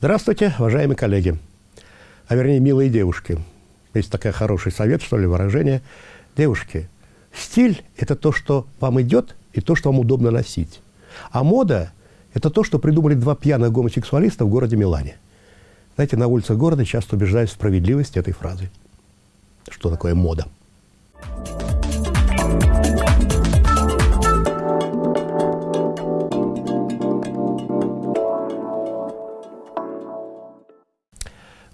Здравствуйте, уважаемые коллеги, а вернее милые девушки. Есть такой хороший совет, что ли, выражение. Девушки, стиль – это то, что вам идет и то, что вам удобно носить. А мода – это то, что придумали два пьяных гомосексуалиста в городе Милане. Знаете, на улицах города часто убеждаюсь в справедливости этой фразы. Что такое мода?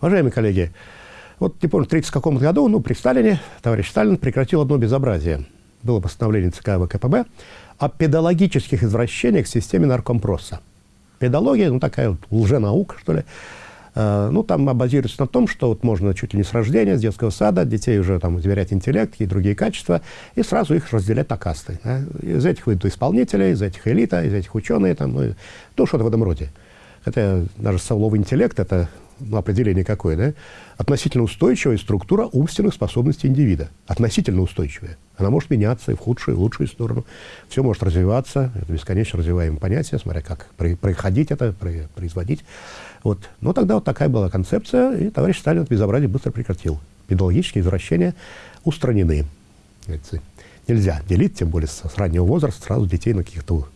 Уважаемые коллеги, вот не помню, в 30 каком году, ну, при Сталине, товарищ Сталин прекратил одно безобразие. Было постановление ЦК ВКПБ о педагогических извращениях в системе наркомпроса. Педагогия, ну, такая вот лженаука, что ли. Э, ну, там базируется на том, что вот можно чуть ли не с рождения, с детского сада, детей уже там измерять интеллект и другие качества, и сразу их разделять на касты. Да? Из этих выйдут исполнители, из этих элита, из этих ученые, там, ну, ну что-то в этом роде. Хотя даже слово интеллект – это определение какое, да, относительно устойчивая структура умственных способностей индивида. Относительно устойчивая. Она может меняться и в худшую, и в лучшую сторону. Все может развиваться. Это бесконечно развиваемое понятие, смотря как происходить это, производить. Вот. Но тогда вот такая была концепция, и товарищ Сталин это безобразие быстро прекратил. Педагогические извращения устранены. Нельзя делить, тем более с, с раннего возраста, сразу детей на каких-то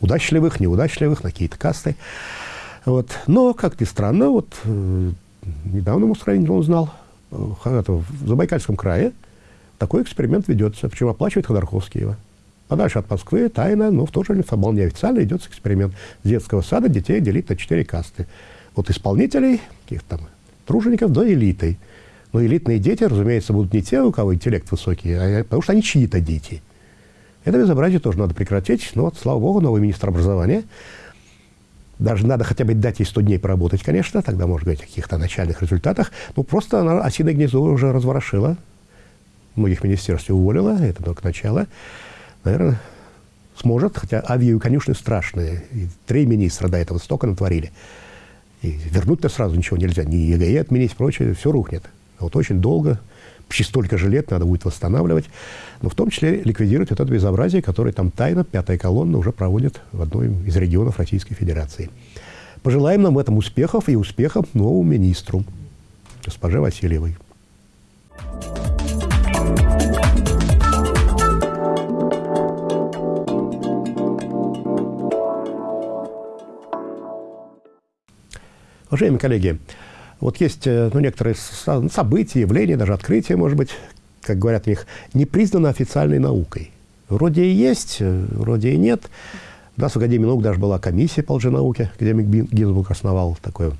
удачливых, неудачливых, на какие-то касты. Вот. Но, как ни странно, вот э, недавно Мусраин узнал, э, в Забайкальском крае такой эксперимент ведется, причем оплачивает Ходорковский его. Подальше от Москвы, тайно, но в то же время вполне официально идет эксперимент. С детского сада детей делить на четыре касты. От исполнителей, каких-то там тружеников, до элиты. Но элитные дети, разумеется, будут не те, у кого интеллект высокий, а потому что они чьи-то дети. Это безобразие тоже надо прекратить. Но вот, слава богу, новый министр образования даже надо хотя бы дать ей 100 дней поработать, конечно, тогда можно говорить о каких-то начальных результатах. Ну, просто она осиное гнездо уже разворошила. Многих министерств уволила, это только начало. Наверное, сможет, хотя авгиевы конюшни страшные. И три министра до этого столько натворили. И вернуть-то сразу ничего нельзя. Ни ЕГЭ отменить, прочее, все рухнет. А вот очень долго почти столько же лет надо будет восстанавливать, но в том числе ликвидировать это безобразие, которое там тайно пятая колонна уже проводит в одной из регионов Российской Федерации. Пожелаем нам в этом успехов и успехов новому министру, госпоже Васильевой. Уважаемые коллеги, вот есть э, ну, некоторые события, явления, даже открытия, может быть, как говорят у них, не признано официальной наукой. Вроде и есть, э, вроде и нет. У нас в Академии наук даже была комиссия по лженауке, академик Гинзбург основал такое,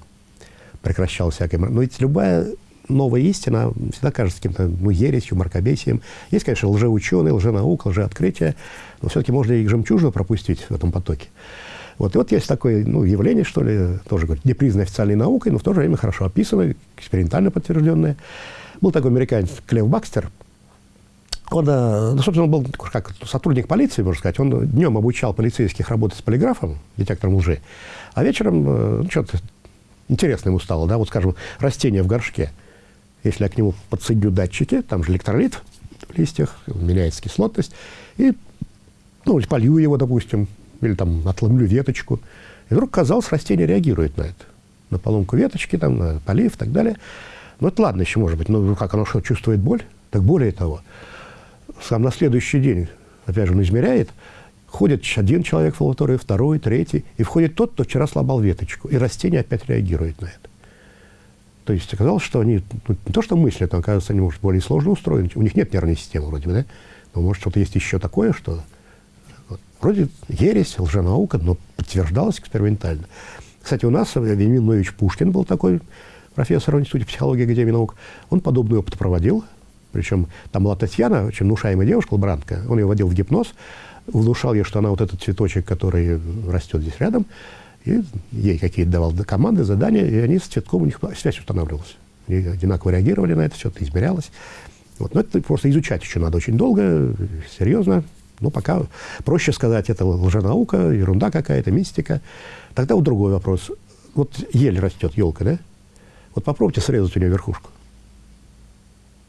прекращал всякое. Но ведь любая новая истина всегда кажется каким-то ну, ересью, мракобесием. Есть, конечно, лжеученые, лженаука, лжеоткрытие, но все-таки можно и жемчужину пропустить в этом потоке. Вот, и вот есть такое ну, явление, что ли, тоже говорит, не признанное официальной наукой, но в то же время хорошо описанное, экспериментально подтвержденное. Был такой американец Клев Бакстер. Он, э, ну, собственно, он был как сотрудник полиции, можно сказать. Он днем обучал полицейских работать с полиграфом, детектором лжи, а вечером, э, ну, что-то интересно ему стало, да, вот, скажем, растение в горшке. Если я к нему подсоединю датчики, там же электролит в листьях, меняется кислотность, и, ну, полью его, допустим, или там отломлю веточку. И вдруг, казалось, растение реагирует на это. На поломку веточки, там, на полив и так далее. Ну, это ладно еще, может быть, но как оно что, чувствует боль? Так более того, сам на следующий день, опять же, он измеряет, ходит один человек в лабораторию, второй, третий, и входит тот, кто вчера сломал веточку, и растение опять реагирует на это. То есть оказалось, что они ну, не то что мыслят, но, оказывается, они, может, более сложно устроены. У них нет нервной системы вроде бы, да? Но, может, что-то есть еще такое, что Вроде ересь, лженаука, но подтверждалось экспериментально. Кстати, у нас Вениамин Ноевич Пушкин был такой профессор в Институте психологии Академии наук. Он подобный опыт проводил. Причем там была Татьяна, очень внушаемая девушка, лаборантка. Он ее вводил в гипноз, внушал ей, что она вот этот цветочек, который растет здесь рядом, и ей какие-то давал команды, задания, и они с цветком, у них связь устанавливалась. Они одинаково реагировали на это, все это измерялось. Вот. Но это просто изучать еще надо очень долго, серьезно. Ну, пока проще сказать, это лженаука, ерунда какая-то, мистика. Тогда вот другой вопрос. Вот ель растет, елка, да? Вот попробуйте срезать у нее верхушку.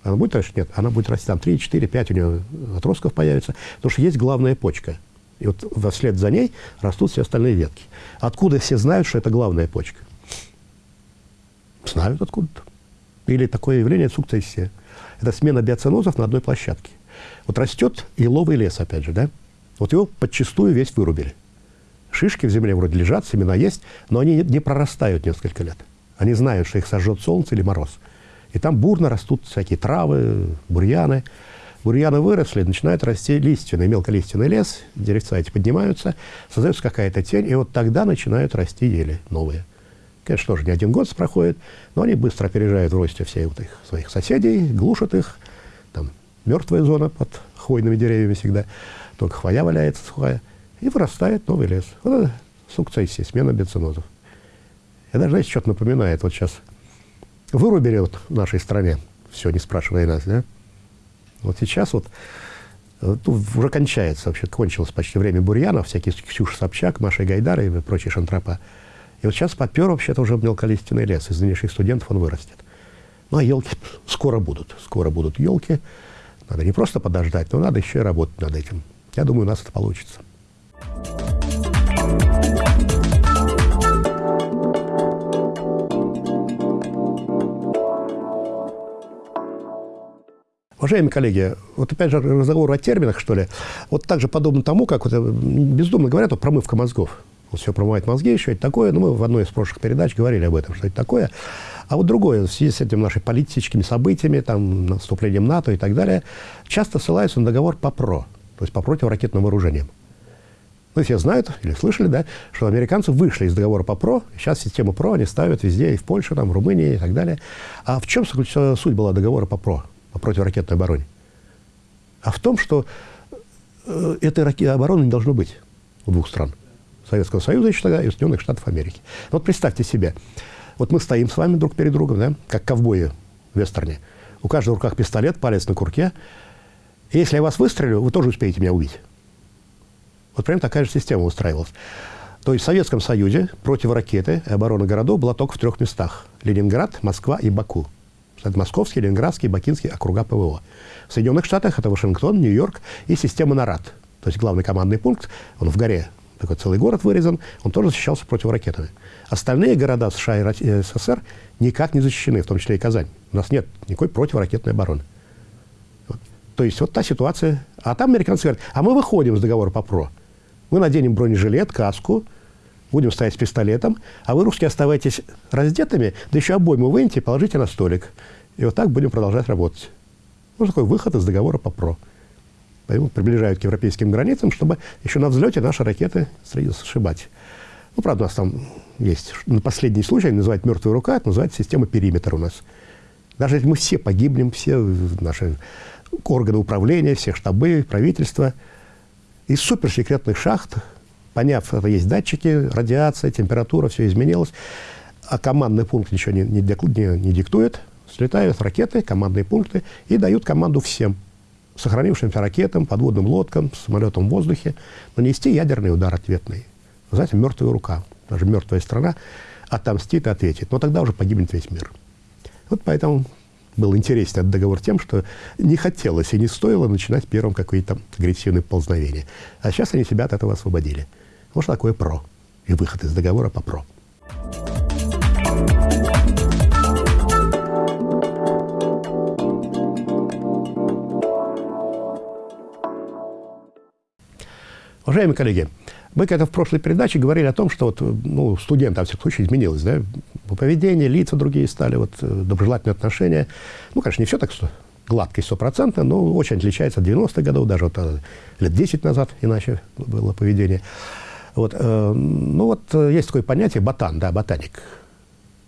Она будет расти? Нет. Она будет расти там 3, 4, 5 у нее отростков появится. Потому что есть главная почка. И вот вслед за ней растут все остальные ветки. Откуда все знают, что это главная почка? Знают откуда-то. Или такое явление сукцессия. Это смена биоценозов на одной площадке. Вот растет еловый лес, опять же, да? Вот его подчастую весь вырубили. Шишки в земле вроде лежат, семена есть, но они не прорастают несколько лет. Они знают, что их сожжет солнце или мороз. И там бурно растут всякие травы, бурьяны. Бурьяны выросли, начинают расти лиственный, мелколиственный лес, деревца эти поднимаются, создается какая-то тень, и вот тогда начинают расти ели новые. Конечно, тоже не один год проходит, но они быстро опережают в росте всех их своих соседей, глушат их. Мертвая зона под хвойными деревьями всегда, только хвоя валяется сухая, и вырастает новый лес. Вот это сукцессия, смена бенцинозов. Я даже, знаете, что-то напоминает. Вот сейчас вырубили вот в нашей стране, все, не спрашивая нас, да? Вот сейчас вот ну, уже кончается, вообще кончилось почти время бурьянов, всякие Ксюша Собчак, Маша Гайдар и прочие шантропа. И вот сейчас подпер вообще-то уже мелколиственный лес. Из нынешних студентов он вырастет. Ну, а елки скоро будут. Скоро будут елки. Надо не просто подождать, но надо еще и работать над этим. Я думаю, у нас это получится. Уважаемые коллеги, вот опять же разговор о терминах, что ли, вот также подобно тому, как вот, бездумно говорят, вот промывка мозгов. Вот все промывает мозги, что это такое. Ну, мы в одной из прошлых передач говорили об этом, что это такое. А вот другое, в связи с этими нашими политическими событиями, там, наступлением НАТО и так далее, часто ссылаются на договор ПОПРО, то есть по противоракетным вооружениям. Ну, все знают или слышали, да, что американцы вышли из договора ПОПРО, сейчас систему ПРО они ставят везде, и в Польше, там, в Румынии и так далее. А в чем суть была договора ПОПРО? по противоракетной обороне, а в том, что э, этой обороны не должно быть у двух стран. Советского Союза еще тогда и Соединенных Штатов Америки. Вот представьте себе, вот мы стоим с вами друг перед другом, да, как ковбои в вестерне. У каждого в руках пистолет, палец на курке. И если я вас выстрелю, вы тоже успеете меня убить. Вот прям такая же система устраивалась. То есть в Советском Союзе противоракеты и оборона городов была только в трех местах. Ленинград, Москва и Баку. Это Московский, Ленинградский, Бакинский округа ПВО. В Соединенных Штатах это Вашингтон, Нью-Йорк и система НАРАД. То есть главный командный пункт, он в горе, такой целый город вырезан, он тоже защищался противоракетами. Остальные города США и э, СССР никак не защищены, в том числе и Казань. У нас нет никакой противоракетной обороны. Вот. То есть вот та ситуация. А там американцы говорят, а мы выходим с договора по ПРО. Мы наденем бронежилет, каску, будем стоять с пистолетом, а вы, русские, оставайтесь раздетыми, да еще обойму выньте и положите на столик. И вот так будем продолжать работать. Ну, такой выход из договора по ПРО. Поэтому приближают к европейским границам, чтобы еще на взлете наши ракеты сшибать. Ну, правда, у нас там есть на последний случай, называют «мертвая рука», это называется система периметр у нас. Даже если мы все погибнем, все наши органы управления, все штабы, правительства, из суперсекретных шахт Поняв, что есть датчики, радиация, температура, все изменилось, а командный пункт ничего не, не, не, не диктует, слетают ракеты, командные пункты и дают команду всем, сохранившимся ракетам, подводным лодкам, самолетам в воздухе, нанести ядерный удар ответный. Знаете, мертвая рука, даже мертвая страна отомстит и ответит. Но тогда уже погибнет весь мир. Вот поэтому был интересен этот договор тем, что не хотелось и не стоило начинать первым какие-то агрессивные ползновения. А сейчас они себя от этого освободили. Вот такое ПРО и выход из договора по ПРО. Уважаемые коллеги, мы когда в прошлой передаче говорили о том, что вот, ну, студенты, во всяком случае, изменилось, да, поведение, лица другие стали, вот, э, доброжелательные отношения. Ну, конечно, не все так что гладко и стопроцентно, но очень отличается от 90-х годов, даже вот э, лет 10 назад иначе было поведение. Вот, э, ну вот э, есть такое понятие ботан, да, ботаник.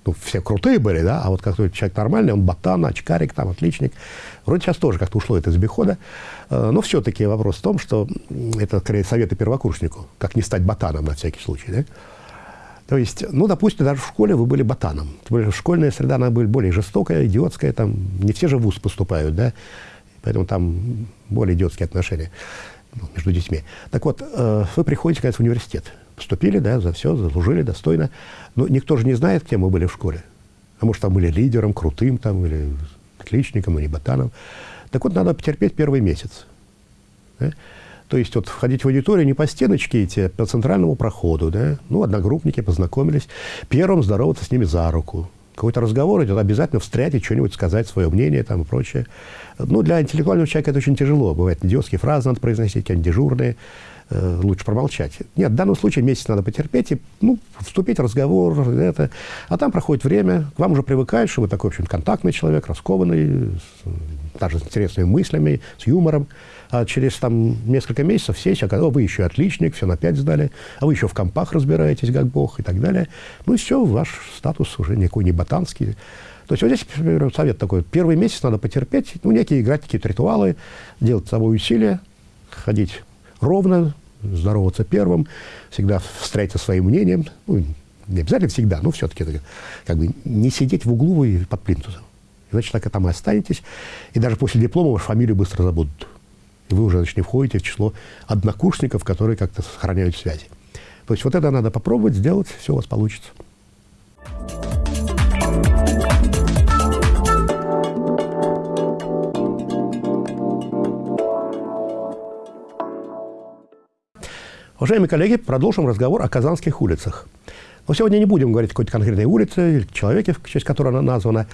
Ну, все крутые были, да, а вот как человек нормальный, он ботан, очкарик, там, отличник. Вроде сейчас тоже как-то ушло это из обихода. Э, но все-таки вопрос в том, что это, скорее, советы первокурснику, как не стать ботаном на всякий случай, да. То есть, ну, допустим, даже в школе вы были ботаном. Тем более, школьная среда, она была более жестокая, идиотская, там, не все же в ВУЗ поступают, да, поэтому там более идиотские отношения между детьми. Так вот, э, вы приходите, конечно, в университет. Поступили, да, за все, заслужили достойно. Но никто же не знает, кем вы были в школе. А может, там были лидером, крутым там, или отличником, не ботаном. Так вот, надо потерпеть первый месяц. Да? То есть вот входить в аудиторию не по стеночке идти, а по центральному проходу. Да? Ну, одногруппники познакомились. Первым здороваться с ними за руку. Какой-то разговор идет, обязательно встрять и что-нибудь сказать, свое мнение там и прочее. Ну, для интеллектуального человека это очень тяжело. Бывает, идиотские фразы надо произносить, какие-нибудь дежурные. Э, лучше промолчать. Нет, в данном случае месяц надо потерпеть и, ну, вступить в разговор, это. А там проходит время, к вам уже привыкают, что вы такой, в общем, контактный человек, раскованный, даже с интересными мыслями, с юмором. А через там несколько месяцев все человек, о, вы еще отличник, все на пять сдали, а вы еще в компах разбираетесь, как бог, и так далее. Ну и все, ваш статус уже никакой не ботанский. То есть вот здесь, например, совет такой. Первый месяц надо потерпеть, ну, некие играть какие-то ритуалы, делать с собой усилия, ходить ровно, здороваться первым, всегда встретиться своим мнением. Ну, не обязательно всегда, но все-таки как бы не сидеть в углу и под плинтусом. Иначе так и там и останетесь. И даже после диплома вашу фамилию быстро забудут. И вы уже значит, не входите в число однокурсников, которые как-то сохраняют связи. То есть вот это надо попробовать сделать, все у вас получится. Уважаемые коллеги, продолжим разговор о казанских улицах. Но сегодня не будем говорить о какой-то конкретной улице или человеке, в честь которой она названа.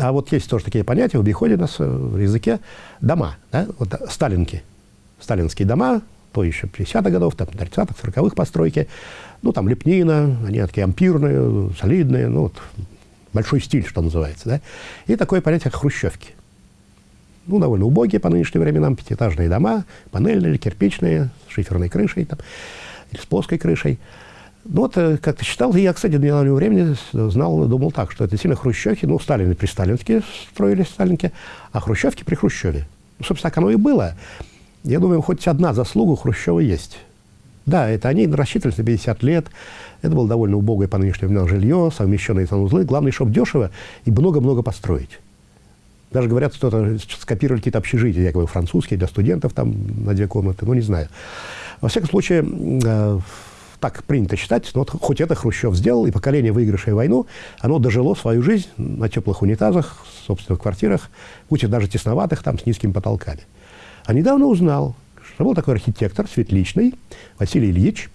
А вот есть тоже такие понятия в обиходе у нас в языке. Дома, да? вот, сталинки. Сталинские дома, то еще 50-х годов, там, 30-х, 40-х постройки. Ну, там лепнина, они такие ампирные, солидные, ну, вот, большой стиль, что называется. Да? И такое понятие, как хрущевки ну, довольно убогие по нынешним временам, пятиэтажные дома, панельные, кирпичные, с шиферной крышей там, или с плоской крышей. Ну, вот э, как-то читал, и я, кстати, до недавнего времени знал, думал так, что это сильно хрущевки, ну, Сталины при Сталинске строились, Сталинки, а хрущевки при Хрущеве. Ну, собственно, так оно и было. Я думаю, хоть одна заслуга Хрущева есть. Да, это они рассчитывались на 50 лет, это было довольно убогое по нынешним временам жилье, совмещенные санузлы. Главное, чтобы дешево и много-много построить. Даже говорят, что скопировали какие-то общежития, якобы французские, для студентов там на две комнаты, ну, не знаю. Во всяком случае, э, так принято считать, но вот хоть это Хрущев сделал, и поколение, выигравшее войну, оно дожило свою жизнь на теплых унитазах, в собственных квартирах, и даже тесноватых, там, с низкими потолками. А недавно узнал, что был такой архитектор светличный Василий Ильич,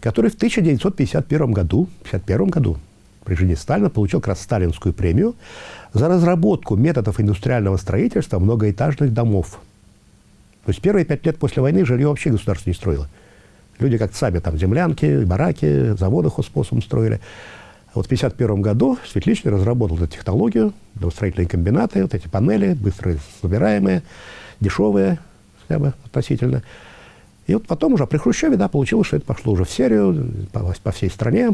который в 1951 году, 51 году при жизни Сталина получил как раз сталинскую премию за разработку методов индустриального строительства многоэтажных домов. То есть первые пять лет после войны жилье вообще государство не строило. Люди как-то сами там землянки, бараки, заводы хозспособом строили. А вот в 1951 году Светличный разработал эту технологию, домостроительные комбинаты, вот эти панели, быстро собираемые, дешевые хотя бы относительно. И вот потом уже при Хрущеве, да, получилось, что это пошло уже в серию по, по всей стране.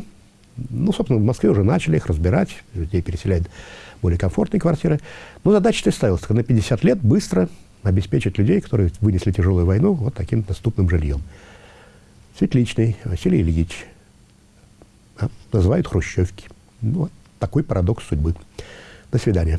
Ну, собственно, в Москве уже начали их разбирать, людей переселять более комфортные квартиры. Но задача-то ставилась на 50 лет быстро обеспечить людей, которые вынесли тяжелую войну, вот таким доступным жильем. Светличный Василий Ильич. Да, называют хрущевки. Вот такой парадокс судьбы. До свидания.